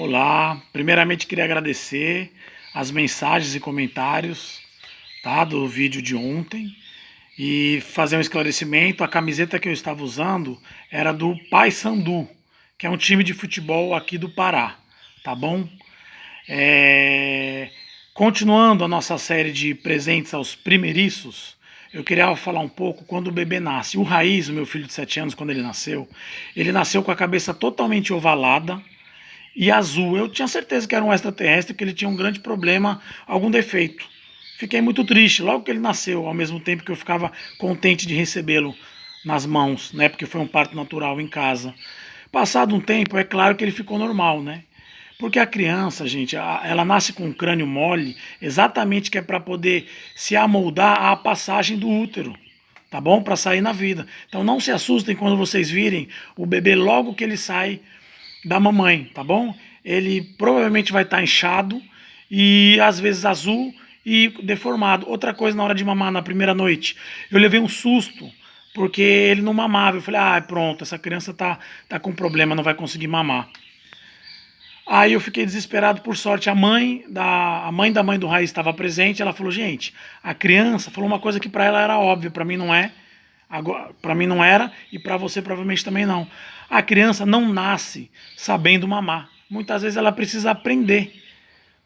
Olá, primeiramente queria agradecer as mensagens e comentários tá, do vídeo de ontem e fazer um esclarecimento. A camiseta que eu estava usando era do Paysandu, que é um time de futebol aqui do Pará, tá bom? É... Continuando a nossa série de presentes aos primeiriços, eu queria falar um pouco quando o bebê nasce. O Raiz, o meu filho de 7 anos, quando ele nasceu, ele nasceu com a cabeça totalmente ovalada, e azul. Eu tinha certeza que era um extraterrestre, que ele tinha um grande problema, algum defeito. Fiquei muito triste logo que ele nasceu, ao mesmo tempo que eu ficava contente de recebê-lo nas mãos, né? Porque foi um parto natural em casa. Passado um tempo, é claro que ele ficou normal, né? Porque a criança, gente, ela nasce com um crânio mole, exatamente que é para poder se amoldar à passagem do útero, tá bom? Para sair na vida. Então não se assustem quando vocês virem o bebê logo que ele sai da mamãe, tá bom? Ele provavelmente vai estar tá inchado e às vezes azul e deformado. Outra coisa na hora de mamar na primeira noite, eu levei um susto porque ele não mamava. Eu falei, ah, pronto, essa criança tá, tá com problema, não vai conseguir mamar. Aí eu fiquei desesperado, por sorte, a mãe da a mãe da mãe do Raiz estava presente, ela falou, gente, a criança falou uma coisa que para ela era óbvia, para mim não é, para mim não era e para você provavelmente também não. A criança não nasce sabendo mamar. Muitas vezes ela precisa aprender.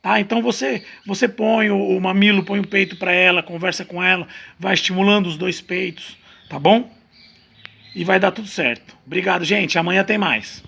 Tá? Então você você põe o, o mamilo, põe o peito para ela, conversa com ela, vai estimulando os dois peitos, tá bom? E vai dar tudo certo. Obrigado, gente. Amanhã tem mais.